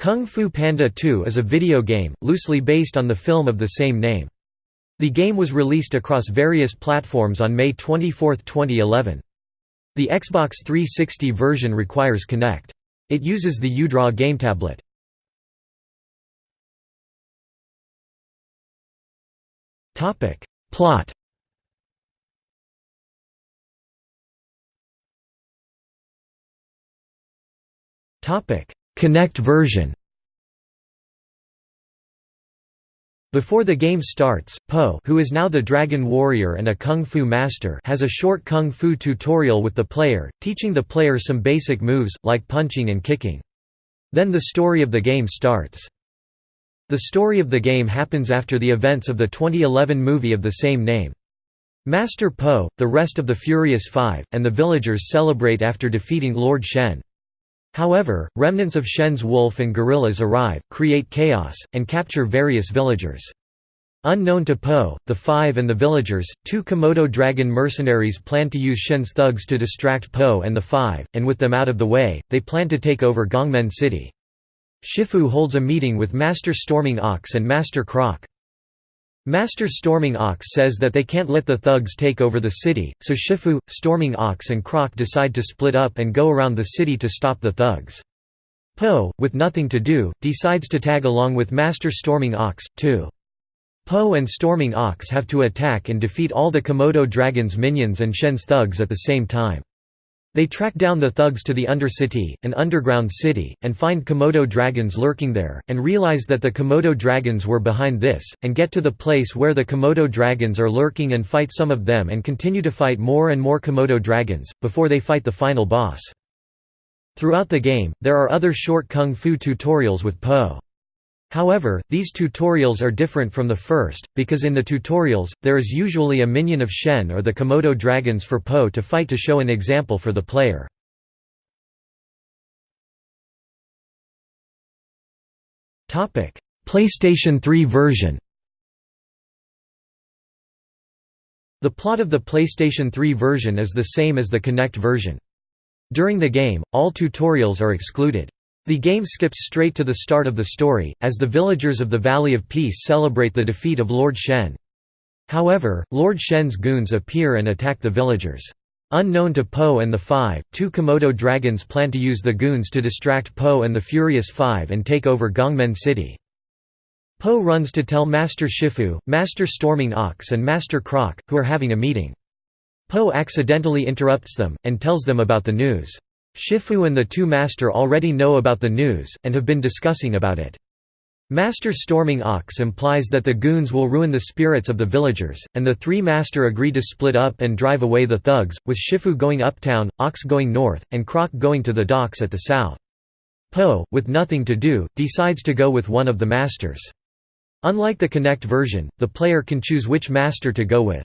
Kung Fu Panda 2 is a video game, loosely based on the film of the same name. The game was released across various platforms on May 24, 2011. The Xbox 360 version requires Kinect. It uses the UDraw game tablet. Plot Kinect version Before the game starts, Po who is now the Dragon Warrior and a Kung Fu master has a short Kung Fu tutorial with the player, teaching the player some basic moves, like punching and kicking. Then the story of the game starts. The story of the game happens after the events of the 2011 movie of the same name. Master Po, the rest of the Furious Five, and the villagers celebrate after defeating Lord Shen. However, remnants of Shen's wolf and gorillas arrive, create chaos, and capture various villagers. Unknown to Po, the Five and the villagers, two Komodo dragon mercenaries plan to use Shen's thugs to distract Po and the Five, and with them out of the way, they plan to take over Gongmen City. Shifu holds a meeting with Master Storming Ox and Master Croc. Master Storming Ox says that they can't let the thugs take over the city, so Shifu, Storming Ox and Croc decide to split up and go around the city to stop the thugs. Po, with nothing to do, decides to tag along with Master Storming Ox, too. Po and Storming Ox have to attack and defeat all the Komodo Dragon's minions and Shen's thugs at the same time. They track down the thugs to the Undercity, an underground city, and find Komodo dragons lurking there, and realize that the Komodo dragons were behind this, and get to the place where the Komodo dragons are lurking and fight some of them and continue to fight more and more Komodo dragons, before they fight the final boss. Throughout the game, there are other short kung fu tutorials with Po. However, these tutorials are different from the first, because in the tutorials, there is usually a minion of Shen or the Komodo dragons for Po to fight to show an example for the player. PlayStation 3 version The plot of the PlayStation 3 version is the same as the Kinect version. During the game, all tutorials are excluded. The game skips straight to the start of the story, as the villagers of the Valley of Peace celebrate the defeat of Lord Shen. However, Lord Shen's goons appear and attack the villagers. Unknown to Po and the Five, two Komodo dragons plan to use the goons to distract Po and the Furious Five and take over Gongmen City. Po runs to tell Master Shifu, Master Storming Ox and Master Croc, who are having a meeting. Po accidentally interrupts them, and tells them about the news. Shifu and the two Master already know about the news, and have been discussing about it. Master Storming Ox implies that the goons will ruin the spirits of the villagers, and the three Master agree to split up and drive away the thugs, with Shifu going uptown, Ox going north, and Croc going to the docks at the south. Po, with nothing to do, decides to go with one of the Masters. Unlike the Kinect version, the player can choose which Master to go with.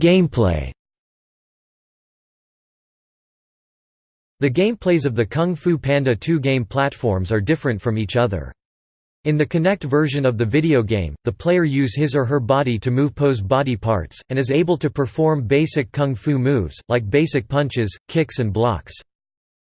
Gameplay The gameplays of the Kung Fu Panda 2 game platforms are different from each other. In the Kinect version of the video game, the player use his or her body to move Po's body parts, and is able to perform basic kung fu moves, like basic punches, kicks and blocks.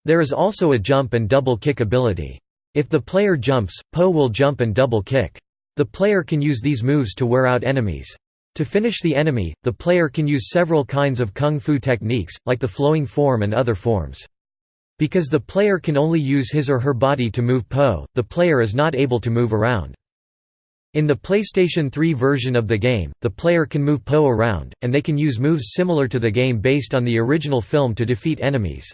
There is also a jump and double kick ability. If the player jumps, Po will jump and double kick. The player can use these moves to wear out enemies. To finish the enemy, the player can use several kinds of kung fu techniques, like the flowing form and other forms. Because the player can only use his or her body to move Po, the player is not able to move around. In the PlayStation 3 version of the game, the player can move Po around, and they can use moves similar to the game based on the original film to defeat enemies.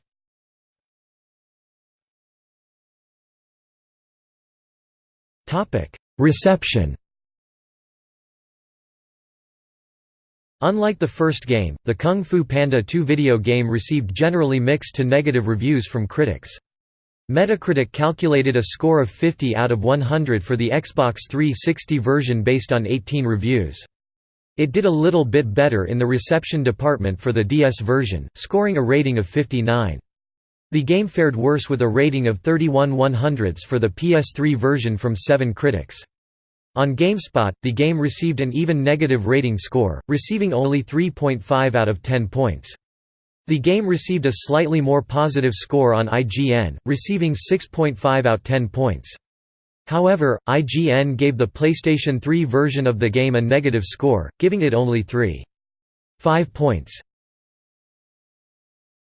Reception Unlike the first game, the Kung Fu Panda 2 video game received generally mixed to negative reviews from critics. Metacritic calculated a score of 50 out of 100 for the Xbox 360 version based on 18 reviews. It did a little bit better in the reception department for the DS version, scoring a rating of 59. The game fared worse with a rating of 31 100ths for the PS3 version from 7 critics. On GameSpot, the game received an even negative rating score, receiving only 3.5 out of 10 points. The game received a slightly more positive score on IGN, receiving 6.5 out 10 points. However, IGN gave the PlayStation 3 version of the game a negative score, giving it only 3.5 points.